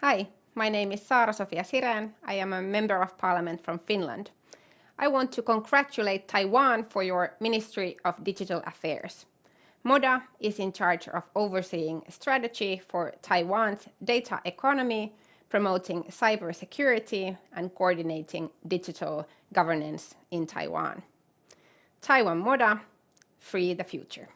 Hi, my name is Saara-Sofia Sirén. I am a member of parliament from Finland. I want to congratulate Taiwan for your Ministry of Digital Affairs. MODA is in charge of overseeing strategy for Taiwan's data economy, promoting cybersecurity and coordinating digital governance in Taiwan. Taiwan MODA, free the future.